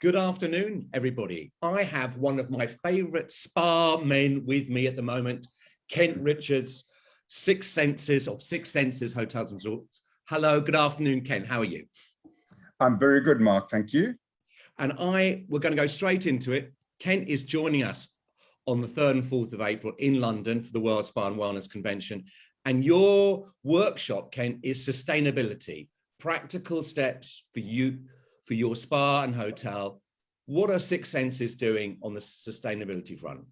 Good afternoon, everybody. I have one of my favorite spa men with me at the moment, Kent Richards, Six Senses of Six Senses Hotels and Resorts. Hello, good afternoon, Kent. How are you? I'm very good, Mark. Thank you. And I, we're going to go straight into it. Kent is joining us on the 3rd and 4th of April in London for the World Spa and Wellness Convention. And your workshop, Kent, is sustainability, practical steps for you for your spa and hotel. What are Six Senses doing on the sustainability front?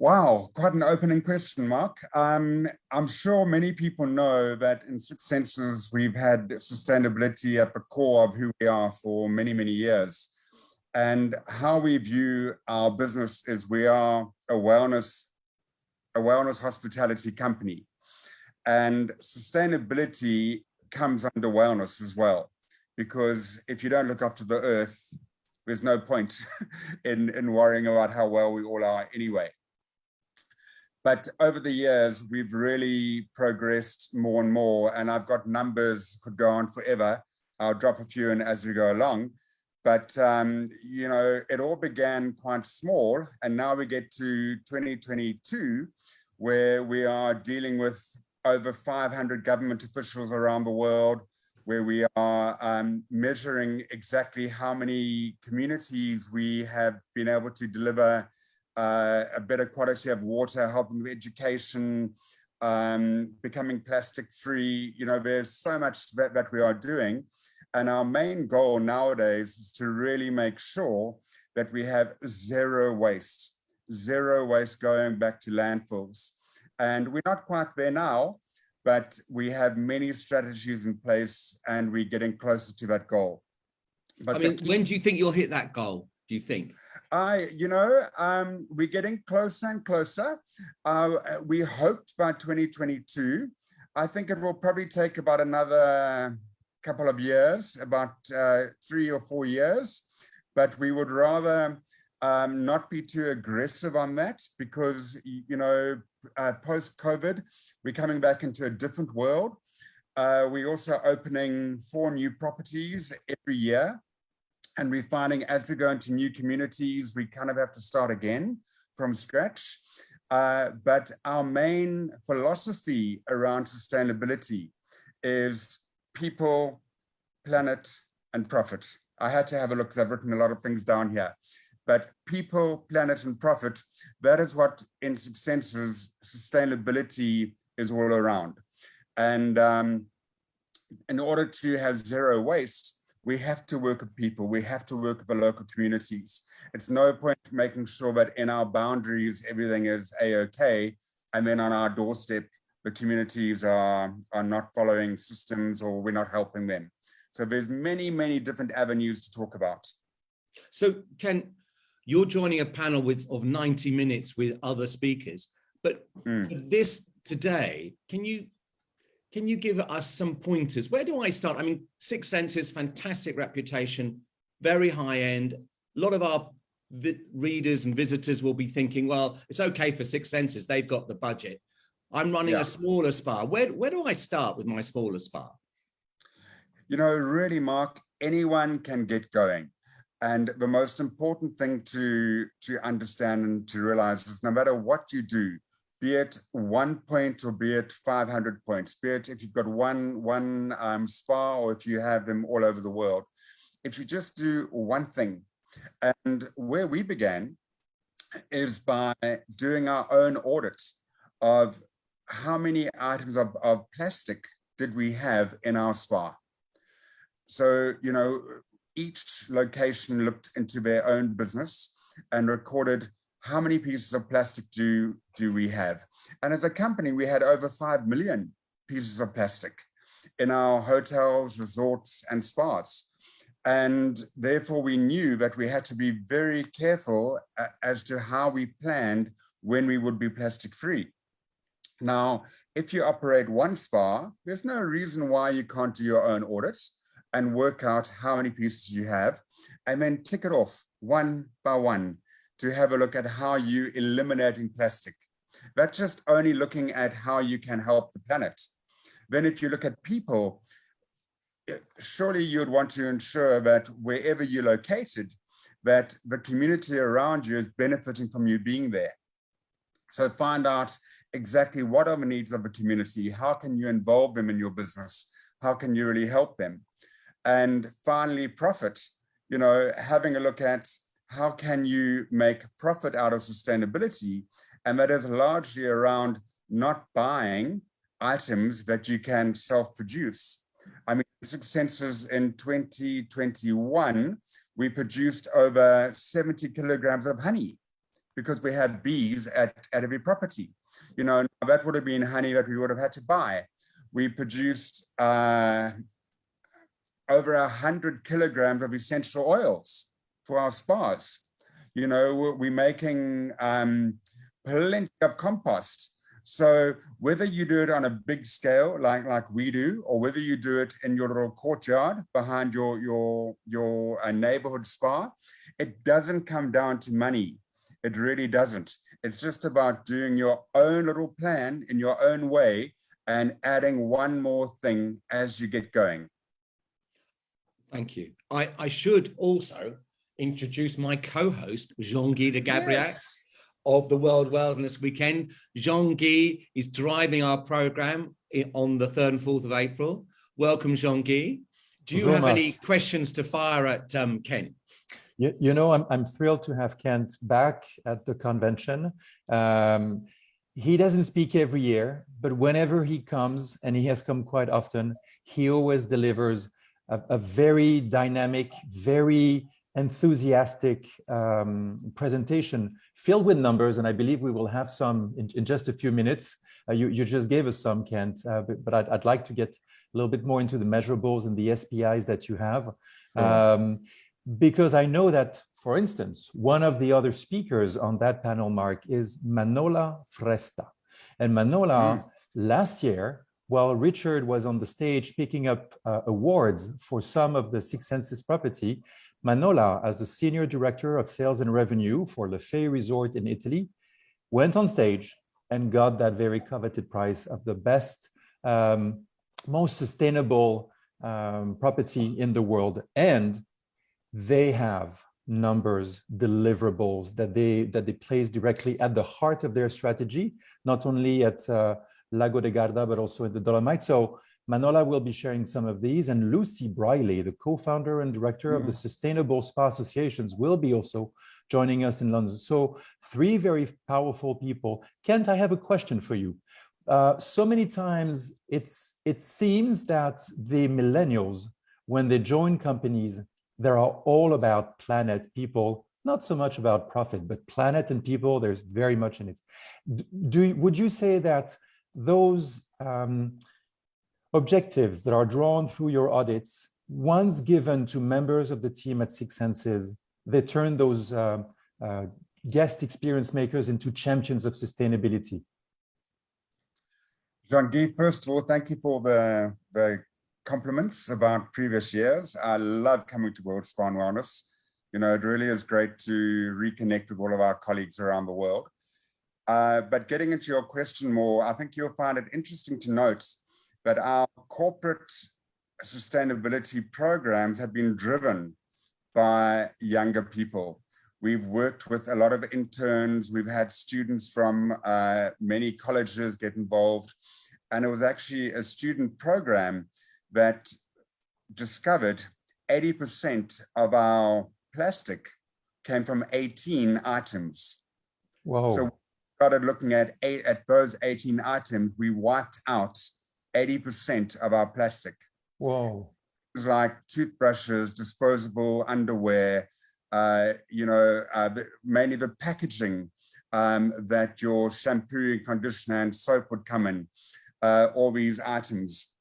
Wow, quite an opening question, Mark. Um, I'm sure many people know that in Six Senses, we've had sustainability at the core of who we are for many, many years. And how we view our business is we are a wellness, a wellness hospitality company. And sustainability comes under wellness as well because if you don't look after the earth, there's no point in, in worrying about how well we all are anyway. But over the years, we've really progressed more and more, and I've got numbers could go on forever. I'll drop a few in as we go along. But, um, you know, it all began quite small, and now we get to 2022, where we are dealing with over 500 government officials around the world, where we are um, measuring exactly how many communities we have been able to deliver uh, a better quality of water, helping with education, um, becoming plastic free. You know, there's so much that, that we are doing. And our main goal nowadays is to really make sure that we have zero waste, zero waste going back to landfills. And we're not quite there now, but we have many strategies in place and we're getting closer to that goal. But I mean, when do you think you'll hit that goal? Do you think? I, you know, um, we're getting closer and closer. Uh, we hoped by 2022. I think it will probably take about another couple of years, about uh, three or four years, but we would rather um, not be too aggressive on that because, you know, uh, post-COVID, we're coming back into a different world. Uh, we're also opening four new properties every year. And we're finding as we go into new communities, we kind of have to start again from scratch. Uh, but our main philosophy around sustainability is people, planet, and profit. I had to have a look because I've written a lot of things down here but people, planet, and profit, that is what in Senses sustainability is all around. And um, in order to have zero waste, we have to work with people, we have to work with the local communities. It's no point making sure that in our boundaries, everything is a-okay, and then on our doorstep, the communities are, are not following systems or we're not helping them. So there's many, many different avenues to talk about. So Kent, you're joining a panel with of 90 minutes with other speakers. But mm. this today, can you can you give us some pointers? Where do I start? I mean, Six Senses, fantastic reputation, very high end. A lot of our readers and visitors will be thinking, well, it's okay for Six Senses, they've got the budget. I'm running yeah. a smaller spa. Where, where do I start with my smaller spa? You know, really, Mark, anyone can get going. And the most important thing to, to understand and to realize is no matter what you do, be it one point or be it 500 points, be it if you've got one, one um, spa or if you have them all over the world, if you just do one thing, and where we began is by doing our own audits of how many items of, of plastic did we have in our spa. So, you know, each location looked into their own business and recorded how many pieces of plastic do, do we have? And as a company, we had over 5 million pieces of plastic in our hotels, resorts, and spas. And therefore, we knew that we had to be very careful uh, as to how we planned when we would be plastic free. Now, if you operate one spa, there's no reason why you can't do your own audits and work out how many pieces you have and then tick it off one by one to have a look at how you eliminating plastic. That's just only looking at how you can help the planet. Then if you look at people, eh, surely you'd want to ensure that wherever you're located, that the community around you is benefiting from you being there. So find out exactly what are the needs of the community, how can you involve them in your business, how can you really help them? And finally, profit, you know, having a look at how can you make profit out of sustainability? And that is largely around not buying items that you can self-produce. I mean, Six Senses in 2021, we produced over 70 kilograms of honey because we had bees at, at every property. You know, that would have been honey that we would have had to buy. We produced uh, over a hundred kilograms of essential oils for our spas. You know, we're making um, plenty of compost. So whether you do it on a big scale, like, like we do, or whether you do it in your little courtyard behind your, your, your uh, neighborhood spa, it doesn't come down to money. It really doesn't. It's just about doing your own little plan in your own way and adding one more thing as you get going. Thank you. I, I should also introduce my co-host, Jean-Guy de Gabriel. Yes of the World Wellness Weekend. Jean-Guy is driving our program on the 3rd and 4th of April. Welcome, Jean-Guy. Do you have any questions to fire at um, Kent? You, you know, I'm, I'm thrilled to have Kent back at the convention. Um, he doesn't speak every year, but whenever he comes, and he has come quite often, he always delivers a, a very dynamic, very enthusiastic um, presentation filled with numbers, and I believe we will have some in, in just a few minutes. Uh, you, you just gave us some, Kent, uh, but, but I'd, I'd, like to get a little bit more into the measurables and the SPIs that you have. Um, because I know that, for instance, one of the other speakers on that panel, Mark, is Manola Fresta. And Manola, mm. last year, while Richard was on the stage picking up uh, awards for some of the Six Senses property, Manola, as the Senior Director of Sales and Revenue for Lefay Resort in Italy, went on stage and got that very coveted prize of the best, um, most sustainable um, property in the world. And they have numbers, deliverables that they that they place directly at the heart of their strategy, not only at uh, Lago de Garda, but also in the Dolomites. So Manola will be sharing some of these and Lucy Brialey, the co-founder and director mm. of the hmm. Sustainable Spa Associations will be also joining us in London. So three very powerful people. Kent, I have a question for you. Uh, so many times it's it seems that the millennials, when they join companies, they are all about planet, people, not so much about profit, but planet and people, there's very much in it. Do, would you say that those um, objectives that are drawn through your audits, once given to members of the team at Six Senses, they turn those uh, uh, guest experience makers into champions of sustainability. Jean-Guy, first of all, thank you for the, the compliments about previous years. I love coming to World Spa Wellness. You know, it really is great to reconnect with all of our colleagues around the world. Uh, but getting into your question more, I think you'll find it interesting to note that our corporate sustainability programs have been driven by younger people. We've worked with a lot of interns. We've had students from uh, many colleges get involved. And it was actually a student program that discovered 80% of our plastic came from 18 items. Whoa. So started looking at eight, at those 18 items, we wiped out 80% of our plastic. Whoa. Like toothbrushes, disposable underwear, uh, you know, uh, mainly the packaging um, that your shampoo and conditioner and soap would come in, uh, all these items.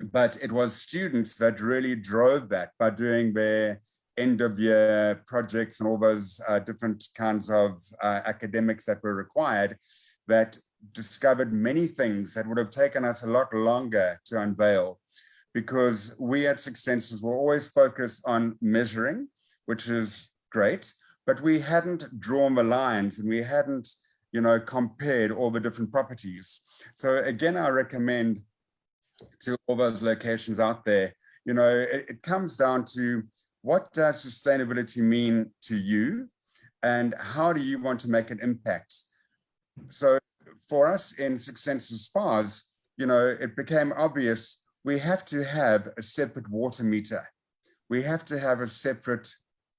But it was students that really drove that by doing their end of year projects and all those uh, different kinds of uh, academics that were required that discovered many things that would have taken us a lot longer to unveil because we at Six Senses were always focused on measuring, which is great, but we hadn't drawn the lines and we hadn't, you know, compared all the different properties. So again, I recommend to all those locations out there, You know, it, it comes down to what does sustainability mean to you and how do you want to make an impact? So for us in Six Senses Spas, you know, it became obvious we have to have a separate water meter. We have to have a separate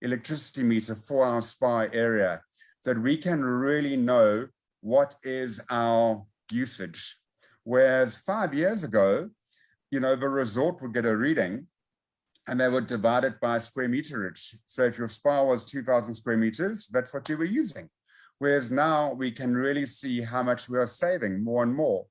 electricity meter for our spa area so that we can really know what is our usage. Whereas five years ago, you know, the resort would get a reading and they would divide it by square meterage. So if your spa was 2000 square meters, that's what you were using. Whereas now we can really see how much we are saving more and more.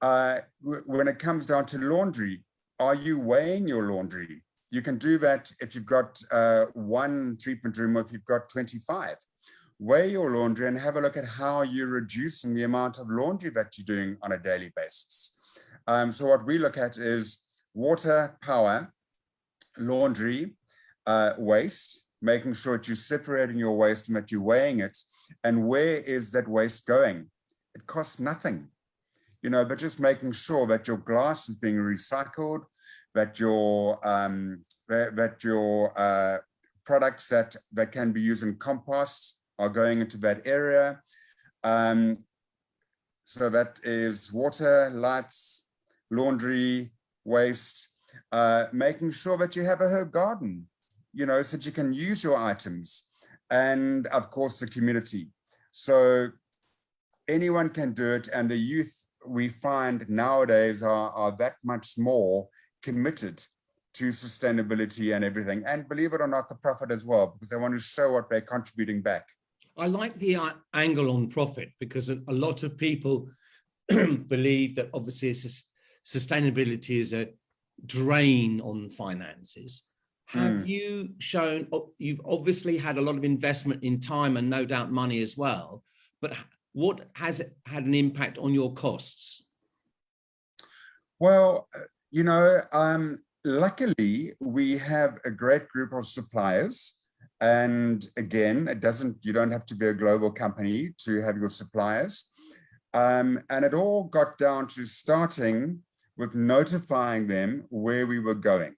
Uh, when it comes down to laundry, are you weighing your laundry? You can do that if you've got uh, one treatment room or if you've got 25. Weigh your laundry and have a look at how you're reducing the amount of laundry that you're doing on a daily basis. Um, so what we look at is water, power, laundry, uh, waste, making sure that you're separating your waste and that you're weighing it. And where is that waste going? It costs nothing, you know, but just making sure that your glass is being recycled, that your um, that, that your uh, products that that can be used in compost are going into that area. Um, so that is water, lights, laundry, waste, uh, making sure that you have a herb garden, you know, so that you can use your items and of course the community. So anyone can do it and the youth we find nowadays are, are that much more committed to sustainability and everything. And believe it or not, the profit as well, because they want to show what they're contributing back. I like the uh, angle on profit because a, a lot of people believe that obviously sustainability is a drain on finances. Have mm. you shown, you've obviously had a lot of investment in time and no doubt money as well, but what has it had an impact on your costs? Well, you know, um, luckily we have a great group of suppliers and again, it doesn't, you don't have to be a global company to have your suppliers. Um, and it all got down to starting with notifying them where we were going.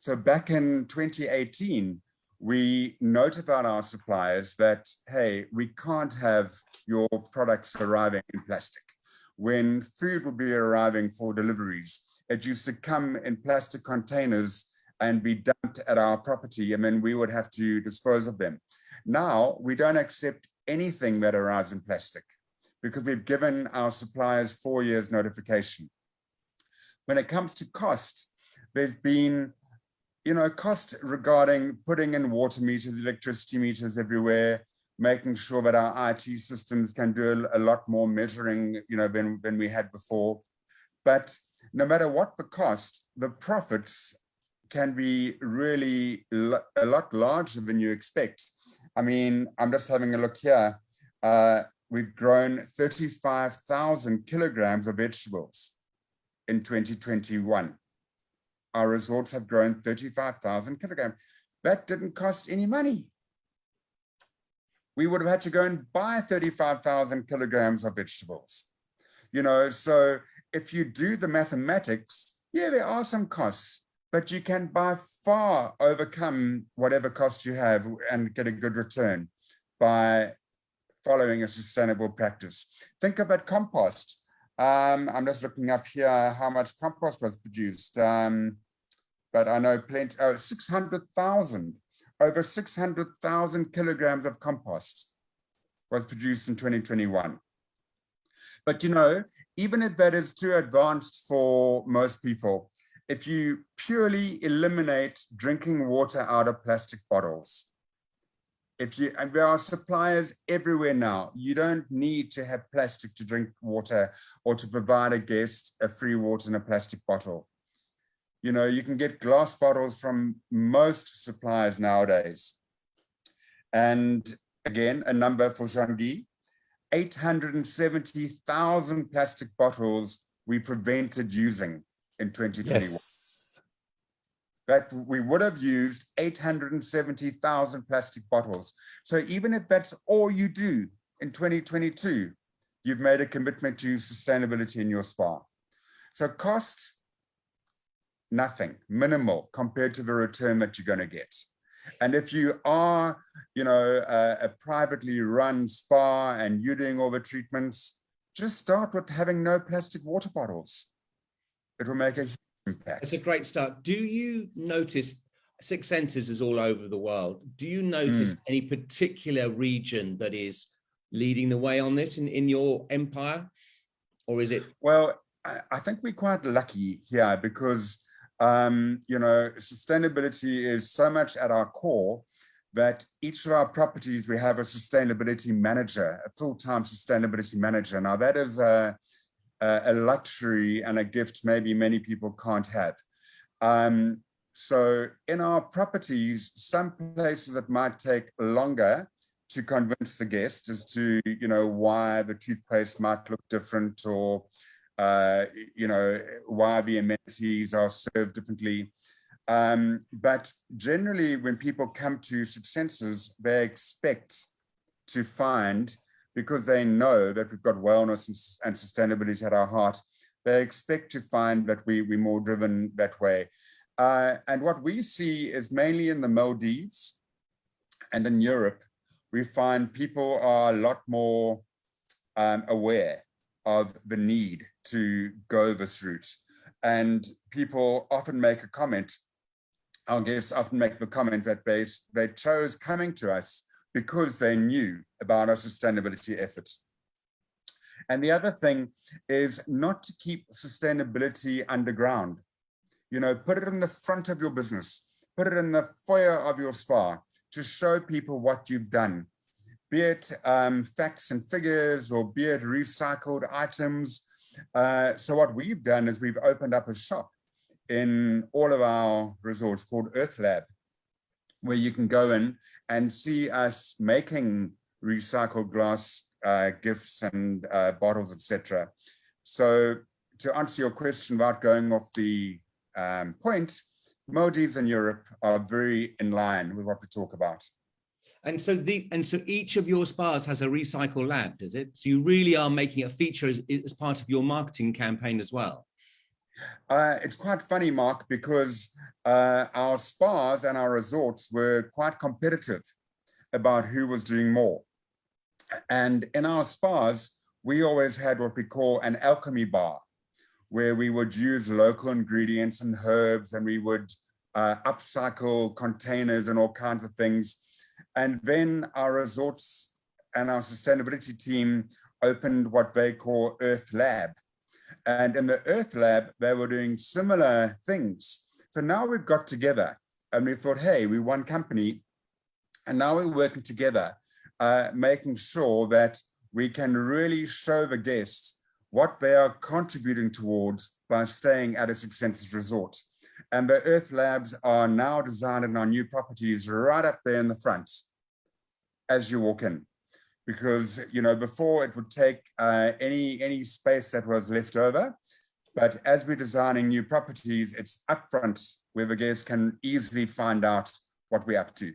So back in 2018, we notified our suppliers that, hey, we can't have your products arriving in plastic. When food would be arriving for deliveries, it used to come in plastic containers and be dumped at our property and then we would have to dispose of them. Now we don't accept anything that arrives in plastic because we've given our suppliers four years notification. When it comes to costs, there's been, you know, cost regarding putting in water meters, electricity meters everywhere, making sure that our IT systems can do a lot more measuring, you know, than, than we had before. But no matter what the cost, the profits can be really a lot larger than you expect. I mean, I'm just having a look here. Uh, we've grown 35,000 kilograms of vegetables in 2021. Our resorts have grown 35,000 kilograms. That didn't cost any money. We would have had to go and buy 35,000 kilograms of vegetables. You know, so if you do the mathematics, yeah, there are some costs, but you can by far overcome whatever cost you have and get a good return by following a sustainable practice. Think about compost. Um, I'm just looking up here how much compost was produced. Um, but I know plenty, oh, 600,000, over 600,000 kilograms of compost was produced in 2021. But you know, even if that is too advanced for most people, if you purely eliminate drinking water out of plastic bottles, if you and there are suppliers everywhere now. You don't need to have plastic to drink water or to provide a guest a free water in a plastic bottle. You know you can get glass bottles from most suppliers nowadays. And again a number for Jean-Guy. 870,000 plastic bottles we prevented using in 2021 yes that we would have used 870,000 plastic bottles. So even if that's all you do in 2022, you've made a commitment to sustainability in your spa. So cost, nothing, minimal compared to the return that you're going to get. And if you are, you know, a, a, privately run spa and you're doing all the treatments, just start with having no plastic water bottles. It will make a huge impact. It's a great start. Do you notice Six Senses is all over the world. Do you notice mm. any particular region that is leading the way on this in, in your empire? Or is it? Well, I think we're quite lucky here because um, you know, sustainability is so much at our core that each of our properties, we have a sustainability manager, a full-time sustainability manager. Now that is a, a, luxury and a gift maybe many people can't have. Um, so in our properties, some places that might take longer to convince the guest as to, you know, why the toothpaste might look different or uh, you know, why the amenities are served differently. Um, but generally, when people come to Six Senses, they expect to find, because they know that we've got wellness and, and sustainability at our heart, they expect to find that we, we're more driven that way. Uh, and what we see is mainly in the Maldives and in Europe, we find people are a lot more um, aware of the need to go this route. And people often make a comment, our guests often make the comment that they, they chose coming to us because they knew about our sustainability efforts. And the other thing is not to keep sustainability underground. You know, put it in the front of your business, put it in the foyer of your spa to show people what you've done, be it um, facts and figures or be it recycled items. Uh, so what we've done is we've opened up a shop in all of our resorts called Earth Lab, where you can go in and see us making recycled glass uh, gifts and uh, bottles, etc. So to answer your question about going off the um, point, Maldives and Europe are very in line with what we talk about. And so the and so each of your spas has a recycle lab, does it? So you really are making a feature as, as part of your marketing campaign as well. Uh, it's quite funny, Mark, because uh, our spas and our resorts were quite competitive about who was doing more. And in our spas, we always had what we call an alchemy bar, where we would use local ingredients and herbs, and we would uh, upcycle containers and all kinds of things and then our resorts and our sustainability team opened what they call Earth Lab. And in the Earth Lab, they were doing similar things. So now we've got together and we thought, hey, we're one company, and now we're working together, uh, making sure that we can really show the guests what they are contributing towards by staying at a Six Senses resort. And the Earth Labs are now designed in our new properties right up there in the front as you walk in. Because, you know, before it would take uh, any, any space that was left over. But as we're designing new properties, it's upfront where the guests can easily find out what we're up to.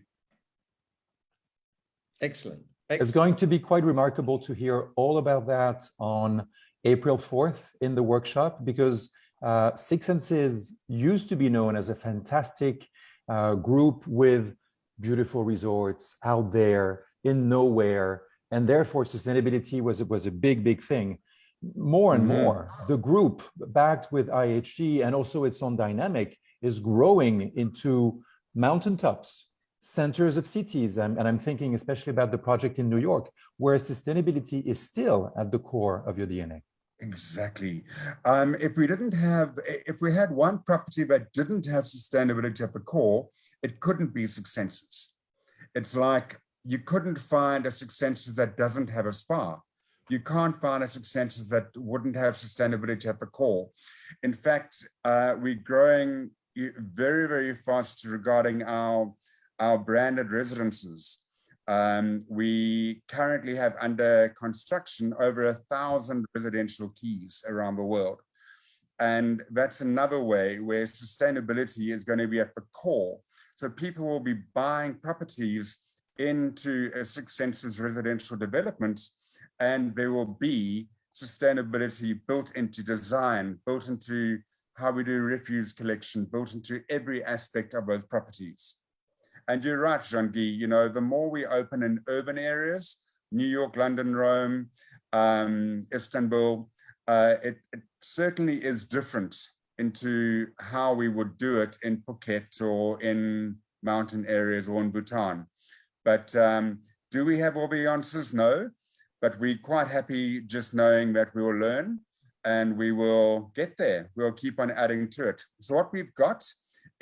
Excellent. Excellent. It's going to be quite remarkable to hear all about that on April 4th in the workshop because uh, Six Senses used to be known as a fantastic uh, group with beautiful resorts out there in nowhere, and therefore sustainability was, was a big, big thing. More and mm -hmm. more, the group backed with IHG and also its own dynamic is growing into mountaintops, centers of cities, and, and I'm thinking especially about the project in New York, where sustainability is still at the core of your DNA. Exactly. Um, if we didn't have, if we had one property that didn't have sustainability at the core, it couldn't be Six Senses. It's like you couldn't find a Six Senses that doesn't have a spa. You can't find a Six Senses that wouldn't have sustainability at the core. In fact, uh, we're growing very, very fast regarding our, our branded residences. Um, we currently have under construction over a thousand residential keys around the world. And that's another way where sustainability is going to be at the core. So people will be buying properties into a Six Senses residential developments, and there will be sustainability built into design, built into how we do refuse collection built into every aspect of both properties. And you're right, Jean-Guy, you know, the more we open in urban areas, New York, London, Rome, um, Istanbul, uh, it, it certainly is different into how we would do it in Phuket or in mountain areas or in Bhutan. But um, do we have all the answers? No, but we're quite happy just knowing that we will learn and we will get there. We'll keep on adding to it. So what we've got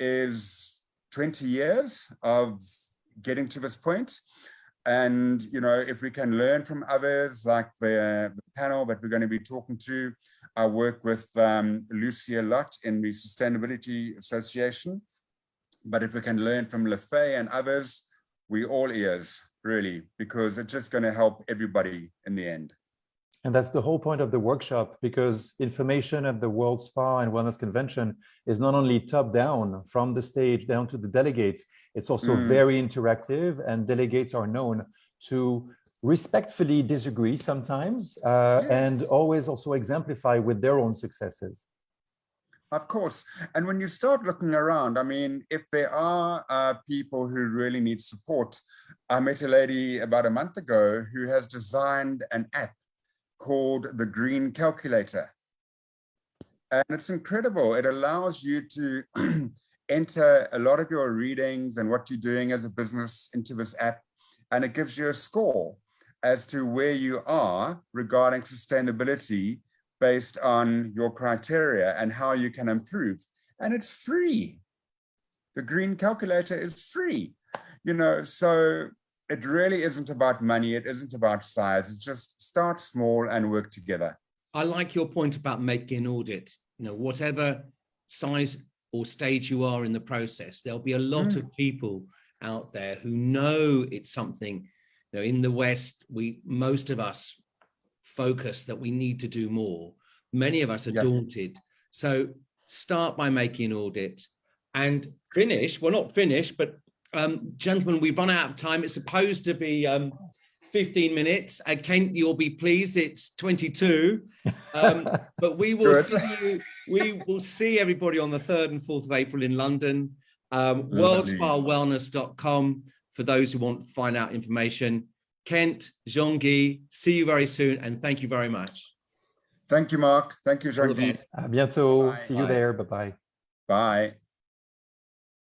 is 20 years of getting to this point. And, you know, if we can learn from others like the, the panel that we're going to be talking to, I work with um, Lucy a lot in the Sustainability Association. But if we can learn from Lefay and others, we all ears, really, because it's just going to help everybody in the end. And that's the whole point of the workshop, because information at the World Spa and Wellness Convention is not only top down from the stage down to the delegates, it's also Mm. very interactive and delegates are known to respectfully disagree sometimes uh, Yes. and always also exemplify with their own successes. Of course. And when you start looking around, I mean, if there are uh, people who really need support, I met a lady about a month ago who has designed an app called the Green Calculator. And it's incredible. It allows you to enter a lot of your readings and what you're doing as a business into this app. And it gives you a score as to where you are regarding sustainability based on your criteria and how you can improve. And it's free. The green calculator is free, you know, so it really isn't about money. It isn't about size. It's just start small and work together. I like your point about making an audit, you know, whatever size or stage you are in the process, there'll be a lot Mm. of people out there who know it's something, you know, in the West, we, most of us focus that we need to do more. Many of us are Yeah. daunted. So start by making an audit and finish, well, not finish, but um, gentlemen, we've run out of time. It's supposed to be um, 15 minutes. Uh, Kent, you'll be pleased. It's 22. Um, but we will see you, we will see everybody on the 3rd and 4th of April in London. Um, worldspawellness.com for those who want to find out information. Kent, Jean-Guy, see you very soon and thank you very much. Thank you, Mark. Thank you, Jean-Guy. À bientôt. Bye. See you Bye. there. Bye-bye. Bye.